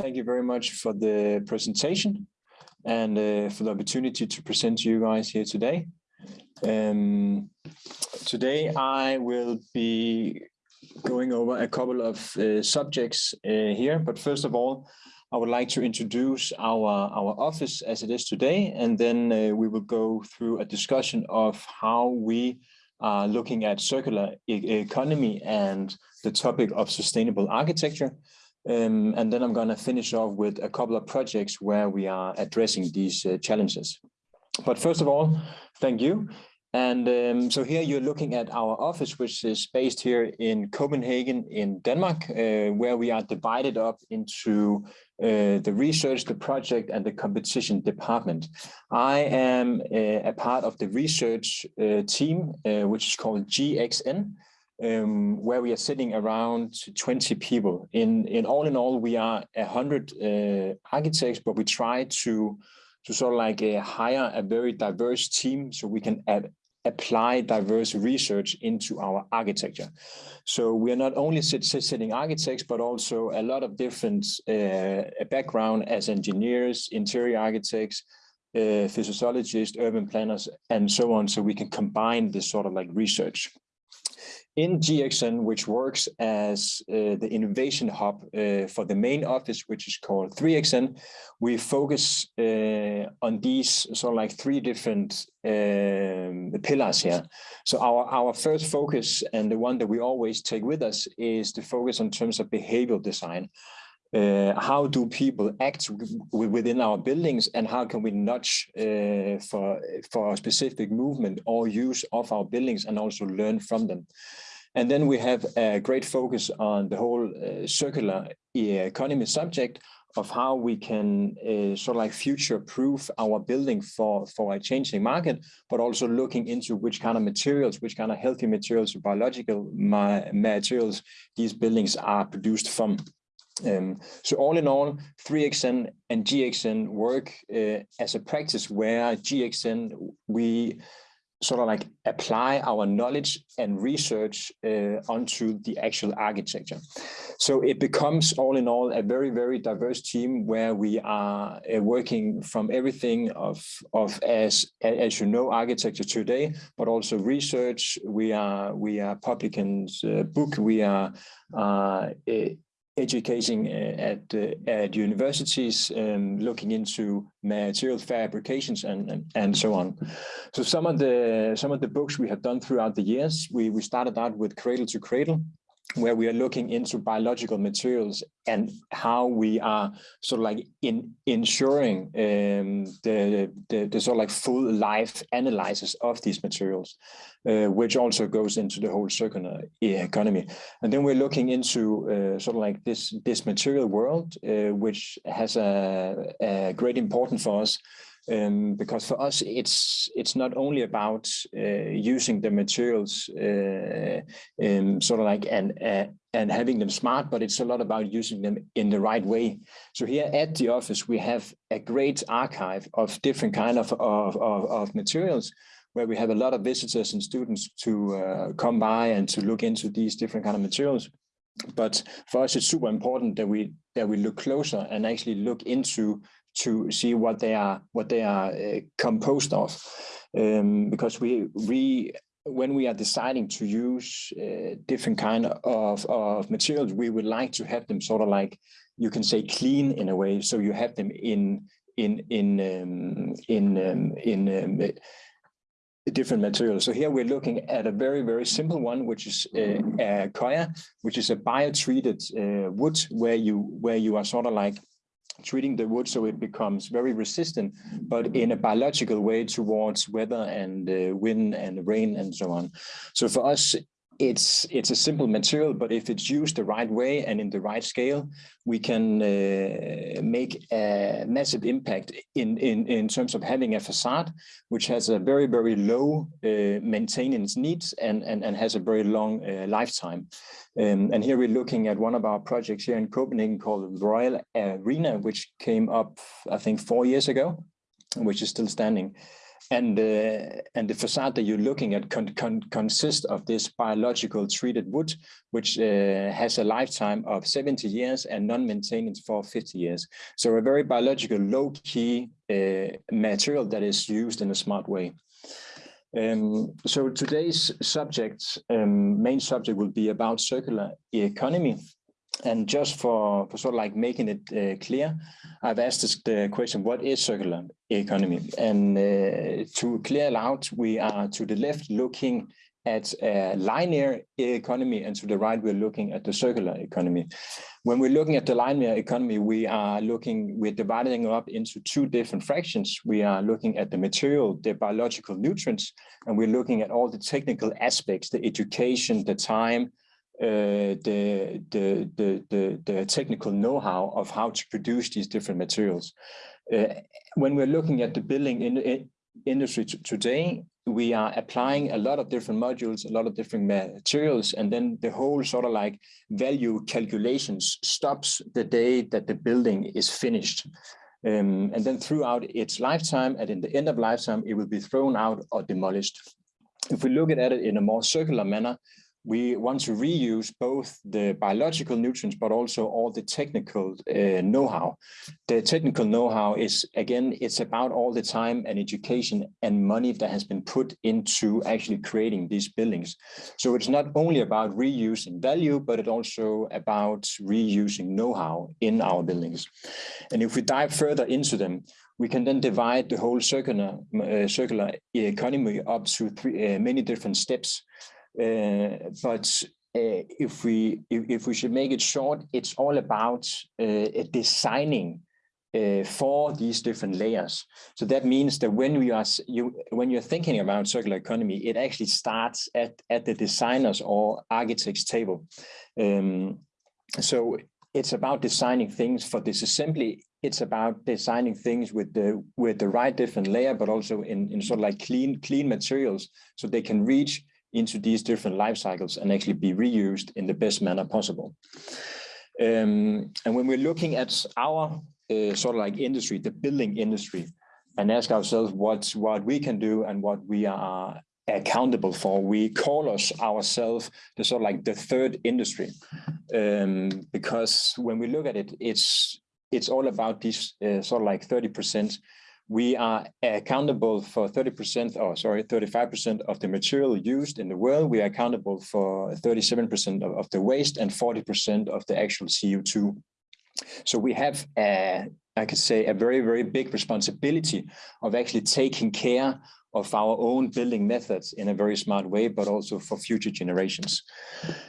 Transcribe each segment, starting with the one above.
thank you very much for the presentation and uh, for the opportunity to present to you guys here today. Um, today I will be going over a couple of uh, subjects uh, here, but first of all, I would like to introduce our, our office as it is today, and then uh, we will go through a discussion of how we are looking at circular e economy and the topic of sustainable architecture. Um, and then I'm going to finish off with a couple of projects where we are addressing these uh, challenges. But first of all, thank you. And um, so here you're looking at our office, which is based here in Copenhagen in Denmark, uh, where we are divided up into uh, the research, the project, and the competition department. I am uh, a part of the research uh, team, uh, which is called GXN, um, where we are sitting around 20 people. In, in all in all, we are 100 uh, architects, but we try to to sort of like uh, hire a very diverse team so we can add, apply diverse research into our architecture. So we are not only sitting architects, but also a lot of different uh, background as engineers, interior architects, uh, physiologists, urban planners, and so on. So we can combine this sort of like research in GXN, which works as uh, the innovation hub uh, for the main office, which is called 3XN, we focus uh, on these sort of like three different um, pillars here. So our, our first focus and the one that we always take with us is the focus in terms of behavioral design. Uh, how do people act within our buildings and how can we nudge uh, for, for a specific movement or use of our buildings and also learn from them. And then we have a great focus on the whole uh, circular economy subject of how we can uh, sort of like future proof our building for, for a changing market, but also looking into which kind of materials, which kind of healthy materials, biological ma materials these buildings are produced from. Um, so all in all, 3XN and GXN work uh, as a practice where GXN, we sort of like apply our knowledge and research uh, onto the actual architecture. So it becomes all in all a very, very diverse team where we are uh, working from everything of, of as, as you know, architecture today, but also research. We are, we are publishing uh, book. We are uh, educating uh, at at universities, um, looking into material fabrications and, and, and so on. So some of the some of the books we have done throughout the years, we we started out with Cradle to Cradle, where we are looking into biological materials and how we are sort of like in ensuring um, the, the, the sort of like full life analysis of these materials, uh, which also goes into the whole circular economy. And then we're looking into uh, sort of like this this material world, uh, which has a, a great importance for us um, because for us it's it's not only about uh, using the materials uh, um, sort of like and uh, and having them smart, but it's a lot about using them in the right way. So here at the office we have a great archive of different kind of of, of, of materials where we have a lot of visitors and students to uh, come by and to look into these different kind of materials. But for us, it's super important that we that we look closer and actually look into to see what they are what they are uh, composed of um, because we we when we are deciding to use uh, different kind of of materials we would like to have them sort of like you can say clean in a way so you have them in in in um, in um, in um, different materials. So here we're looking at a very, very simple one, which is uh, Accoya, which is a bio-treated uh, wood where you where you are sort of like treating the wood so it becomes very resistant, but in a biological way towards weather and uh, wind and rain and so on. So for us, it's it's a simple material, but if it's used the right way and in the right scale, we can uh, make a massive impact in, in, in terms of having a facade, which has a very, very low uh, maintenance needs and, and, and has a very long uh, lifetime. Um, and here we're looking at one of our projects here in Copenhagen called Royal Arena, which came up, I think, four years ago, which is still standing. And, uh, and the facade that you're looking at con con consists of this biological treated wood, which uh, has a lifetime of 70 years and non-maintenance for 50 years. So a very biological low-key uh, material that is used in a smart way. Um, so today's subject, um, main subject will be about circular economy. And just for, for sort of like making it uh, clear, I've asked the question, what is circular economy? And uh, to clear it out, we are to the left looking at a linear economy and to the right, we're looking at the circular economy. When we're looking at the linear economy, we are looking, we're dividing up into two different fractions. We are looking at the material, the biological nutrients, and we're looking at all the technical aspects, the education, the time, the, the, the, the, the technical know-how of how to produce these different materials. Uh, when we're looking at the building in, in industry today, we are applying a lot of different modules, a lot of different materials, and then the whole sort of like value calculations stops the day that the building is finished. Um, and then throughout its lifetime, and in the end of lifetime, it will be thrown out or demolished. If we look at it in a more circular manner, we want to reuse both the biological nutrients, but also all the technical uh, know-how. The technical know-how is, again, it's about all the time and education and money that has been put into actually creating these buildings. So it's not only about reusing value, but it's also about reusing know-how in our buildings. And if we dive further into them, we can then divide the whole circular, uh, circular economy up to three, uh, many different steps. Uh, but uh, if we if, if, we should make it short, it's all about uh, designing uh, for these different layers. So that means that when we are you when you're thinking about circular economy, it actually starts at at the designers or architects table. Um, so it's about designing things for disassembly. It's about designing things with the with the right different layer, but also in in sort of like clean clean materials, so they can reach into these different life cycles and actually be reused in the best manner possible. Um, and when we're looking at our uh, sort of like industry, the building industry, and ask ourselves what, what we can do and what we are accountable for, we call us ourselves the sort of like the third industry. Um, because when we look at it, it's it's all about these uh, sort of like 30% we are accountable for 30% or sorry 35% of the material used in the world we are accountable for 37% of, the waste and 40% of the actual co2 so we have a, I could say a very very big responsibility of actually taking care of our own building methods in a very smart way, but also for future generations.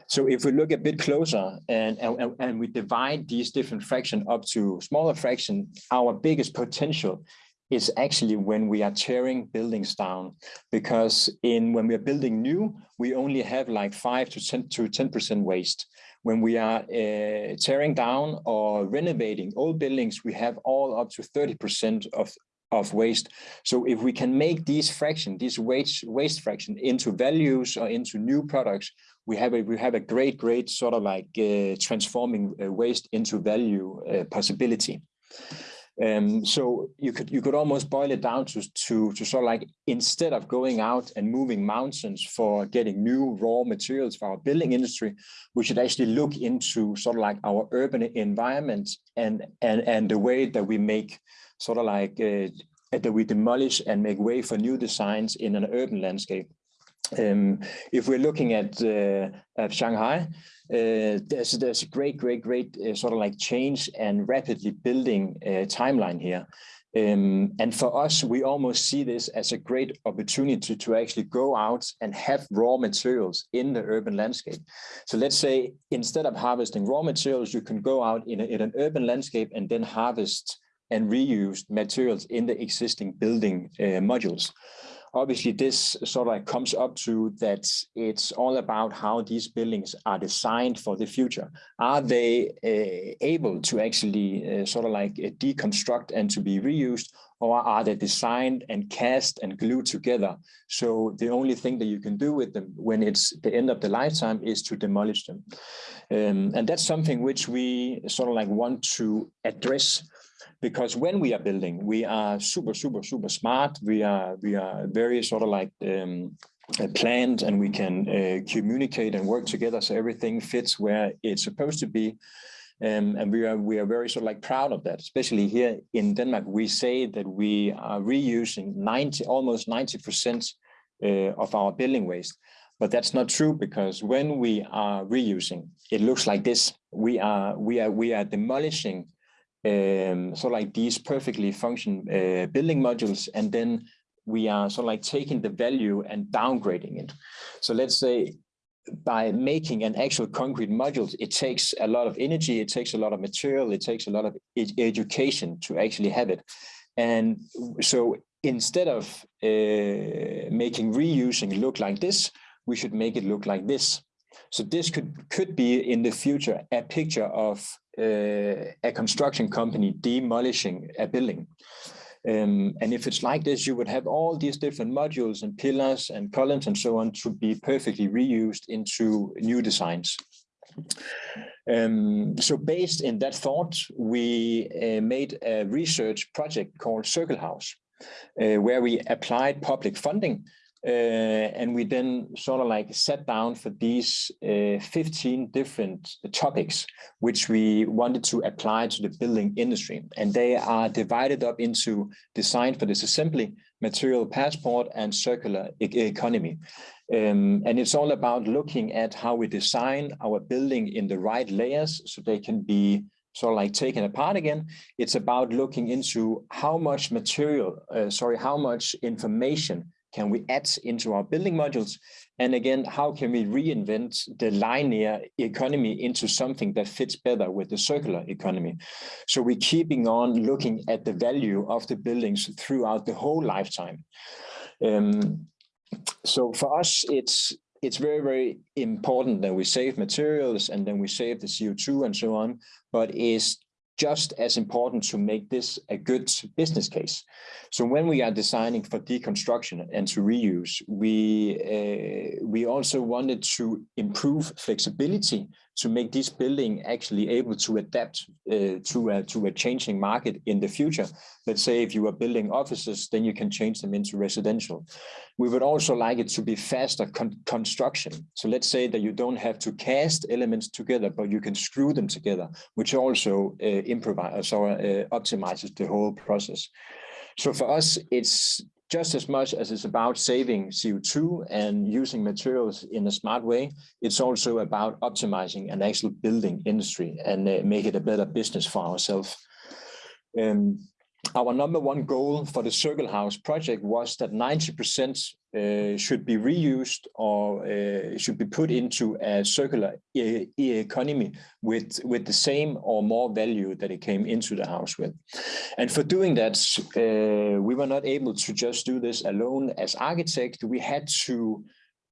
So if we look a bit closer and, and, and we divide these different fractions up to smaller fraction, our biggest potential is actually when we are tearing buildings down because in when we are building new we only have like 5 to 10 to 10 percent waste. When we are uh, tearing down or renovating old buildings we have all up to 30 percent of of waste. So if we can make these fraction these waste waste fraction into values or into new products we have a we have a great great sort of like uh, transforming uh, waste into value uh, possibility um, so you could you could almost boil it down to, to to sort of like instead of going out and moving mountains for getting new raw materials for our building industry, we should actually look into sort of like our urban environment and and and the way that we make sort of like uh, that we demolish and make way for new designs in an urban landscape. Um, if we're looking at, uh, at Shanghai, uh, there's there's a great, great, great uh, sort of like change and rapidly building uh, timeline here. Um, and for us, we almost see this as a great opportunity to actually go out and have raw materials in the urban landscape. So let's say instead of harvesting raw materials, you can go out in, a, in an urban landscape and then harvest and reuse materials in the existing building uh, modules obviously this sort of comes up to that it's all about how these buildings are designed for the future. Are they uh, able to actually uh, sort of like uh, deconstruct and to be reused or are they designed and cast and glued together? So the only thing that you can do with them when it's the end of the lifetime is to demolish them. Um, and that's something which we sort of like want to address because when we are building, we are super, super, super smart. We are we are very sort of like um, planned and we can uh, communicate and work together so everything fits where it's supposed to be. Um, and we are we are very sort of like proud of that, especially here in Denmark. We say that we are reusing 90, almost 90 percent uh, of our building waste, but that's not true because when we are reusing, it looks like this. We are we are we are demolishing um, of like these perfectly function uh, building modules, and then we are sort of like taking the value and downgrading it. So let's say by making an actual concrete module, it takes a lot of energy, it takes a lot of material, it takes a lot of ed education to actually have it. And so instead of uh, making reusing look like this, we should make it look like this. So this could could be in the future a picture of uh, a construction company demolishing a building. Um, and if it's like this, you would have all these different modules and pillars and columns and so on to be perfectly reused into new designs. Um, so based in that thought, we uh, made a research project called Circle House, uh, where we applied public funding and we then sort of like sat down for these uh, 15 different topics, which we wanted to apply to the building industry. And they are divided up into design for disassembly, material passport, and circular e economy. Um, and it's all about looking at how we design our building in the right layers so they can be sort of like taken apart again. It's about looking into how much material, uh, sorry, how much information can we add into our building modules? And again, how can we reinvent the linear economy into something that fits better with the circular economy? So we're keeping on looking at the value of the buildings throughout the whole lifetime. Um, so for us, it's it's very, very important that we save materials and then we save the CO2 and so on, but it's just as important to make this a good business case. So when we are designing for deconstruction and to reuse, we uh, we also wanted to improve flexibility to make this building actually able to adapt uh, to, a, to a changing market in the future. Let's say if you are building offices, then you can change them into residential. We would also like it to be faster con construction. So let's say that you don't have to cast elements together, but you can screw them together, which also uh, improvise or uh, optimizes the whole process. So for us, it's just as much as it's about saving CO2 and using materials in a smart way, it's also about optimizing an actual building industry and uh, make it a better business for ourselves. Um, our number one goal for the Circle House project was that 90% uh, should be reused or uh, should be put into a circular e economy with, with the same or more value that it came into the house with. And for doing that, uh, we were not able to just do this alone as architect. We had to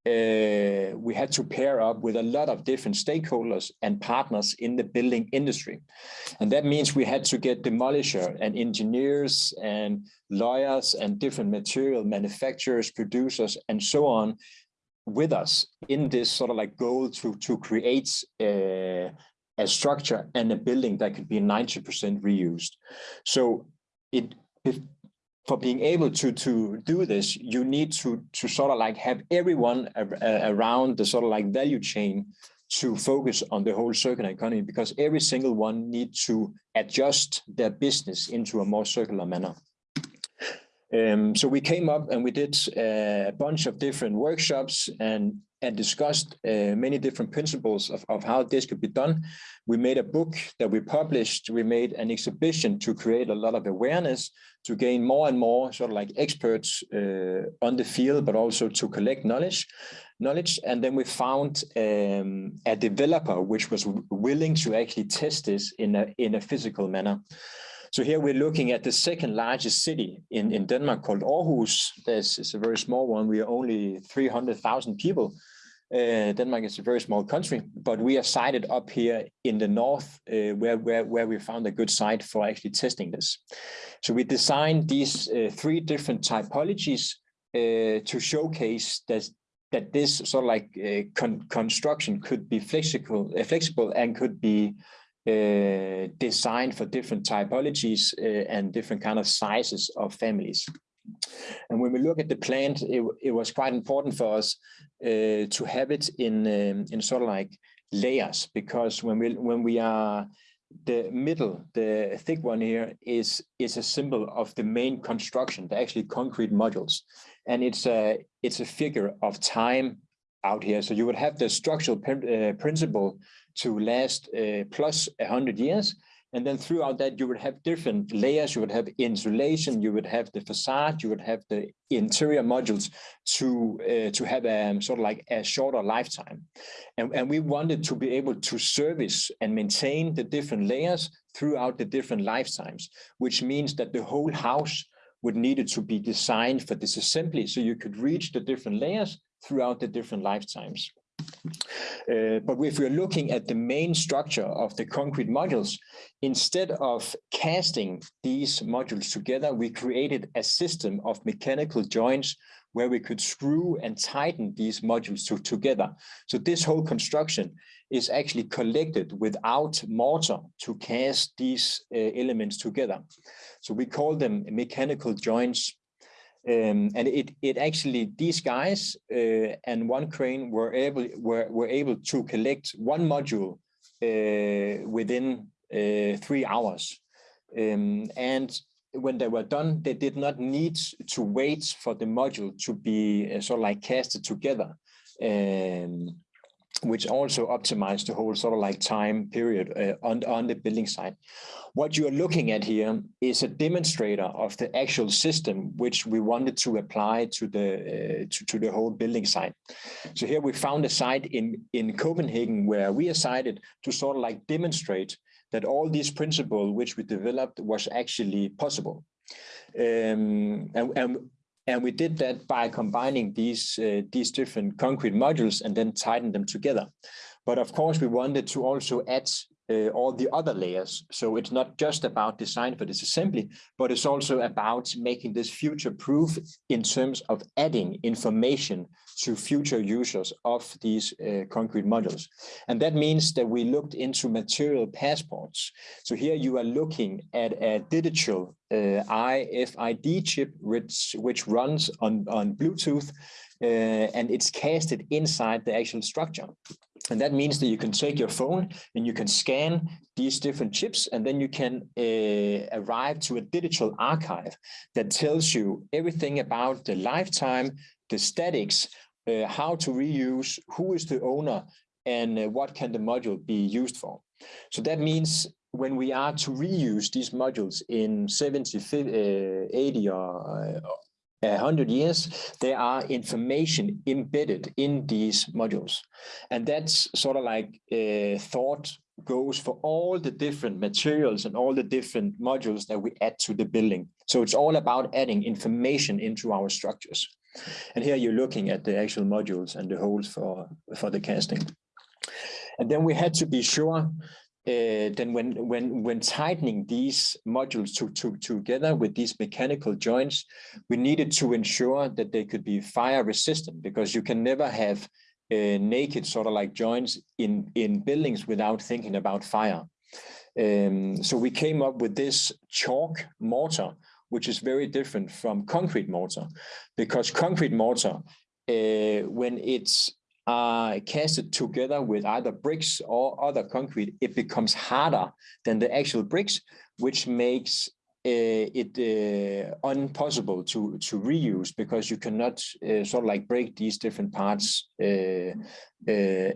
uh, we had to pair up with a lot of different stakeholders and partners in the building industry. And that means we had to get demolisher and engineers and lawyers and different material manufacturers, producers, and so on with us in this sort of like goal to, to create a, uh, a structure and a building that could be 90% reused. So it, it for being able to to do this, you need to to sort of like have everyone around the sort of like value chain to focus on the whole circular economy because every single one needs to adjust their business into a more circular manner. Um, so we came up and we did uh, a bunch of different workshops and and discussed uh, many different principles of, of how this could be done. We made a book that we published. We made an exhibition to create a lot of awareness, to gain more and more sort of like experts uh, on the field, but also to collect knowledge. knowledge. And then we found um, a developer which was willing to actually test this in a, in a physical manner. So here we're looking at the second largest city in, in Denmark called Aarhus. This is a very small one. We are only 300,000 people. Uh, Denmark is a very small country, but we are sited up here in the north uh, where, where, where we found a good site for actually testing this. So we designed these uh, three different typologies uh, to showcase that, that this sort of like uh, con construction could be flexible, uh, flexible and could be uh, designed for different typologies uh, and different kind of sizes of families. And when we look at the plant, it, it was quite important for us uh, to have it in um, in sort of like layers because when we when we are the middle, the thick one here is is a symbol of the main construction, the actually concrete modules, and it's a it's a figure of time out here. So you would have the structural uh, principle to last uh, plus 100 years. And then throughout that, you would have different layers. You would have insulation, you would have the facade, you would have the interior modules to uh, to have a um, sort of like a shorter lifetime. And, and we wanted to be able to service and maintain the different layers throughout the different lifetimes, which means that the whole house would needed to be designed for disassembly so you could reach the different layers throughout the different lifetimes. Uh, but if we're looking at the main structure of the concrete modules, instead of casting these modules together, we created a system of mechanical joints where we could screw and tighten these modules to, together. So this whole construction is actually collected without mortar to cast these uh, elements together. So we call them mechanical joints um, and it it actually these guys uh, and one crane were able were were able to collect one module uh, within uh, three hours, um, and when they were done, they did not need to wait for the module to be uh, sort of like casted together. Um, which also optimized the whole sort of like time period uh, on, on the building site. What you're looking at here is a demonstrator of the actual system which we wanted to apply to the uh, to, to the whole building site. So here we found a site in, in Copenhagen where we decided to sort of like demonstrate that all these principles which we developed was actually possible. Um, and, and and we did that by combining these, uh, these different concrete modules and then tighten them together. But of course, we wanted to also add uh, all the other layers. So it's not just about design for disassembly, but it's also about making this future proof in terms of adding information to future users of these uh, concrete modules. And that means that we looked into material passports. So here you are looking at a digital uh, RFID chip, which, which runs on, on Bluetooth, and it's casted inside the actual structure. And that means that you can take your phone and you can scan these different chips, and then you can uh, arrive to a digital archive that tells you everything about the lifetime, the statics, uh, how to reuse, who is the owner, and uh, what can the module be used for. So that means when we are to reuse these modules in 70, 50, uh, 80 or, 100 years, there are information embedded in these modules. And that's sort of like a thought goes for all the different materials and all the different modules that we add to the building. So it's all about adding information into our structures. And here you're looking at the actual modules and the holes for, for the casting. And then we had to be sure uh, then when when when tightening these modules to, to, together with these mechanical joints, we needed to ensure that they could be fire resistant because you can never have uh, naked sort of like joints in in buildings without thinking about fire. Um, so we came up with this chalk mortar, which is very different from concrete mortar, because concrete mortar, uh, when it's uh, casted together with either bricks or other concrete, it becomes harder than the actual bricks, which makes uh, it uh, impossible to to reuse because you cannot uh, sort of like break these different parts uh, uh,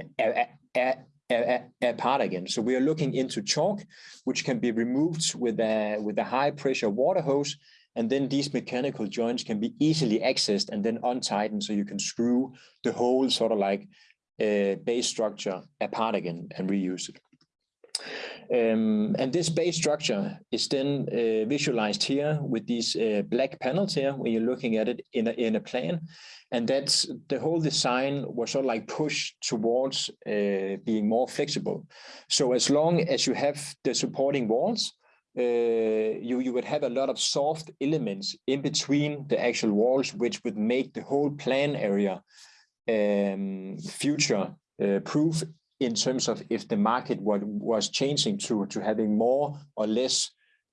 apart again. So we are looking into chalk, which can be removed with a with a high pressure water hose and then these mechanical joints can be easily accessed and then untightened so you can screw the whole sort of like uh, base structure apart again and reuse it. Um, and this base structure is then uh, visualized here with these uh, black panels here when you're looking at it in a, in a plan. And that's the whole design was sort of like pushed towards uh, being more flexible. So as long as you have the supporting walls, uh, you, you would have a lot of soft elements in between the actual walls, which would make the whole plan area um, future uh, proof in terms of if the market was changing to, to having more or less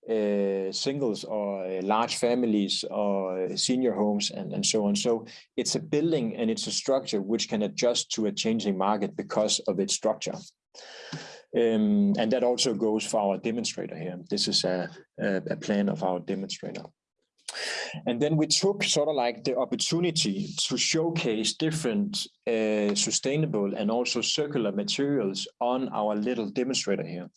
uh, singles or uh, large families or senior homes and, and so on. So it's a building and it's a structure which can adjust to a changing market because of its structure. Um, and that also goes for our demonstrator here. This is a, a, a plan of our demonstrator. And then we took sort of like the opportunity to showcase different uh, sustainable and also circular materials on our little demonstrator here.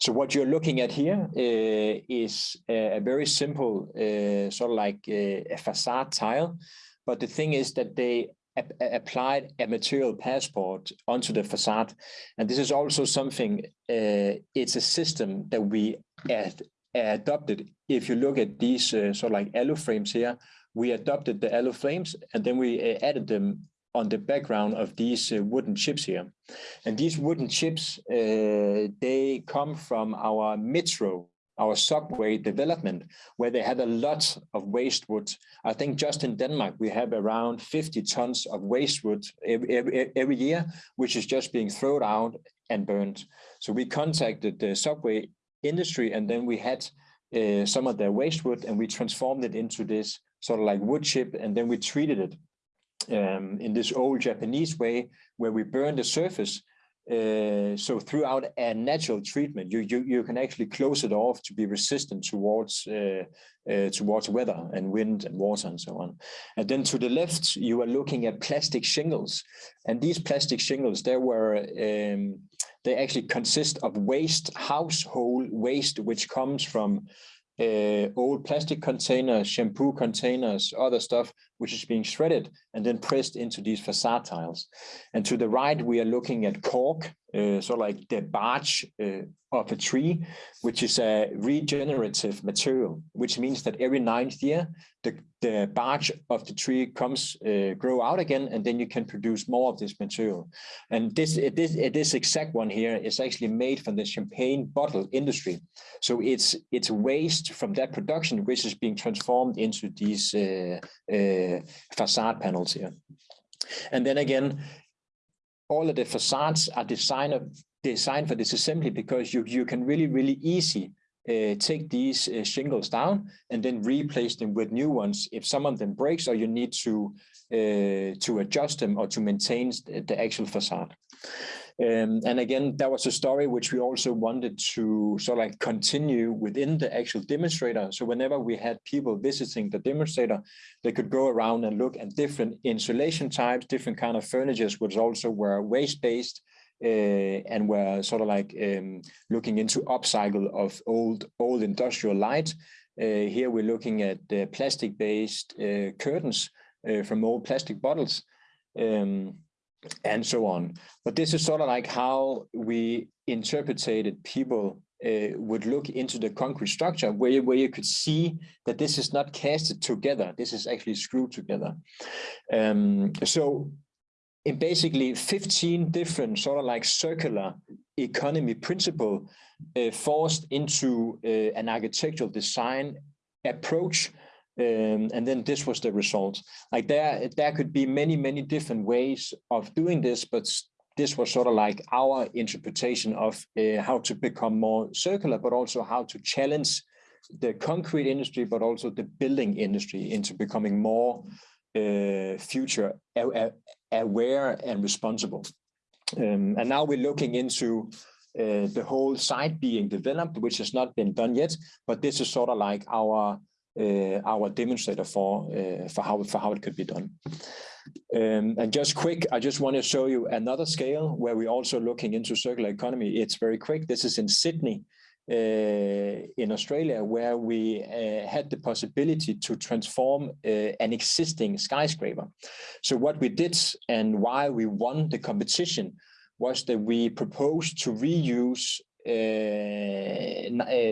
So what you're looking at here uh, is a, a, very simple uh, sort of like uh, a facade tile. But the thing is that they applied a material passport onto the facade. And this is also something, uh, it's a system that we add, adopted. If you look at these uh, sort of like alu frames here, we adopted the alu frames and then we uh, added them on the background of these uh, wooden chips here. And these wooden chips, uh, they come from our metro our subway development, where they had a lot of waste wood. I think just in Denmark, we have around 50 tons of waste wood every, every, every year, which is just being thrown out and burned. So we contacted the subway industry and then we had uh, some of their waste wood and we transformed it into this sort of like wood chip and then we treated it um, in this old Japanese way where we burn the surface uh, so throughout a natural treatment, you, you you can actually close it off to be resistant towards uh, uh, towards weather and wind and water and so on. And then to the left, you are looking at plastic shingles, and these plastic shingles, they were um, they actually consist of waste, household waste, which comes from uh, old plastic containers, shampoo containers, other stuff, which is being shredded and then pressed into these facade tiles. And to the right, we are looking at cork, uh, so like the bark uh, of a tree, which is a regenerative material, which means that every ninth year, the, the bark of the tree comes, uh, grow out again, and then you can produce more of this material. And this, this, this exact one here is actually made from the champagne bottle industry. So it's, it's waste from that production, which is being transformed into these uh, uh, facade panels here. And then again, all of the facades are designed designed for disassembly because you you can really really easy uh, take these uh, shingles down and then replace them with new ones if some of them breaks or you need to uh, to adjust them or to maintain the actual facade. Um, and again, that was a story which we also wanted to sort of like continue within the actual demonstrator. So whenever we had people visiting the demonstrator, they could go around and look at different insulation types, different kind of furnitures, which also were waste-based, uh, and were sort of like um, looking into upcycle of old old industrial light. Uh, here we're looking at uh, plastic-based uh, curtains uh, from old plastic bottles. Um, and so on. But this is sort of like how we interpreted people uh, would look into the concrete structure where you, where you could see that this is not casted together. This is actually screwed together. Um, so in basically 15 different sort of like circular economy principle uh, forced into uh, an architectural design approach um, and then this was the result. Like there, there could be many, many different ways of doing this, but this was sort of like our interpretation of uh, how to become more circular, but also how to challenge the concrete industry, but also the building industry into becoming more uh, future aware and responsible. Um, and now we're looking into uh, the whole site being developed, which has not been done yet, but this is sort of like our our demonstrator for uh, for how for how it could be done. Um, and just quick, I just want to show you another scale where we're also looking into circular economy. It's very quick. This is in Sydney, uh, in Australia, where we uh, had the possibility to transform uh, an existing skyscraper. So what we did and why we won the competition was that we proposed to reuse uh, uh,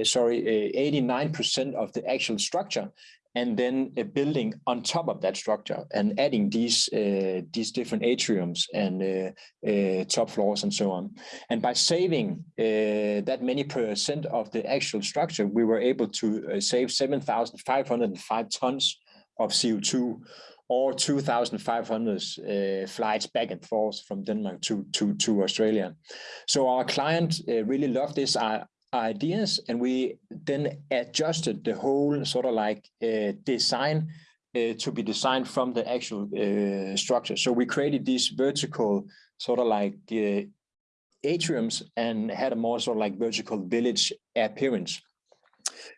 sorry, 89% uh, of the actual structure and then a building on top of that structure and adding these uh, these different atriums and uh, uh, top floors and so on. And by saving that many percent of the actual structure, we were able to save 7,505 tons of CO2 or 2,500 uh, flights back and forth from Denmark to, to, to Australia. So our client uh, really loved this uh, ideas and we then adjusted the whole sort of like uh, design uh, to be designed from the actual structure. So we created these vertical sort of like atriums and had a more sort of like vertical village appearance.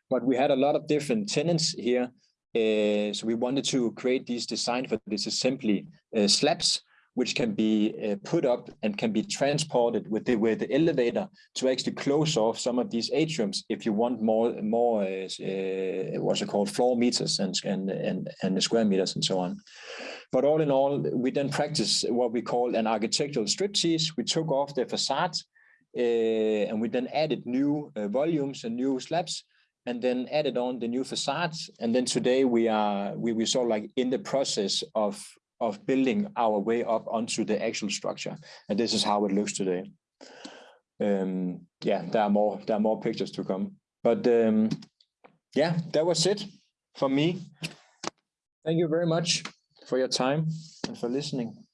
But we had a lot of different tenants here. Uh, so we wanted to create these design for disassembly uh, slabs which can be uh, put up and can be transported with the with the elevator to actually close off some of these atriums if you want more more what's it called floor meters and and and and the square meters and so on. But all in all, we then practice what we call an architectural striptease. We took off the facade and we then added new volumes and new slabs and then added on the new facades. And then today we are we we sort like in the process of of building our way up onto the actual structure. And this is how it looks today. Um, yeah, there are more, there are more pictures to come. But um, yeah, that was it for me. Thank you very much for your time and for listening.